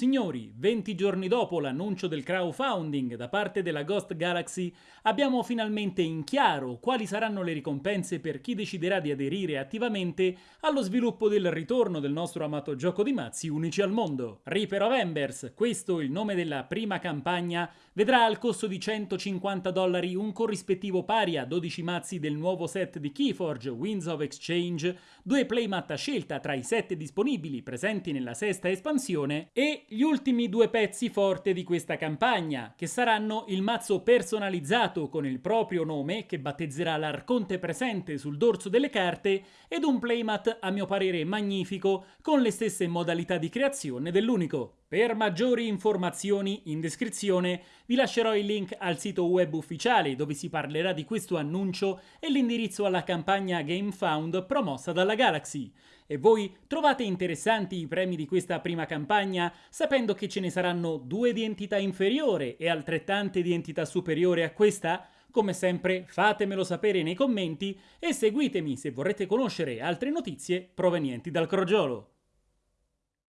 Signori, 20 giorni dopo l'annuncio del crowdfunding da parte della Ghost Galaxy, abbiamo finalmente in chiaro quali saranno le ricompense per chi deciderà di aderire attivamente allo sviluppo del ritorno del nostro amato gioco di mazzi unici al mondo. Reaper of Embers, questo il nome della prima campagna, vedrà al costo di 150 dollari un corrispettivo pari a 12 mazzi del nuovo set di Keyforge Winds of Exchange, due playmat a scelta tra i set disponibili presenti nella sesta espansione e gli ultimi due pezzi forte di questa campagna, che saranno il mazzo personalizzato con il proprio nome, che battezzerà l'arconte presente sul dorso delle carte, ed un playmat a mio parere magnifico, con le stesse modalità di creazione dell'unico. Per maggiori informazioni in descrizione vi lascerò il link al sito web ufficiale dove si parlerà di questo annuncio e l'indirizzo alla campagna GameFound promossa dalla Galaxy. E voi trovate interessanti i premi di questa prima campagna sapendo che ce ne saranno due di entità inferiore e altrettante di entità superiore a questa? Come sempre fatemelo sapere nei commenti e seguitemi se vorrete conoscere altre notizie provenienti dal crogiolo.